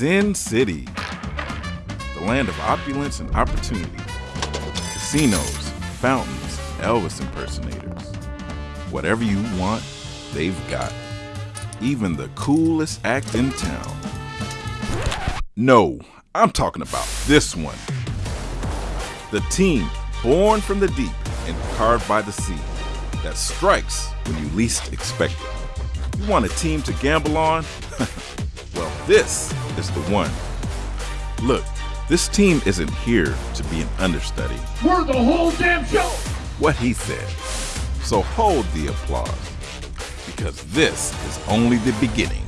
Sin City, the land of opulence and opportunity. Casinos, fountains, Elvis impersonators. Whatever you want, they've got. Even the coolest act in town. No, I'm talking about this one. The team born from the deep and carved by the sea that strikes when you least expect it. You want a team to gamble on? well, this is the one. Look, this team isn't here to be an understudy. We're the whole damn show! What he said. So hold the applause, because this is only the beginning.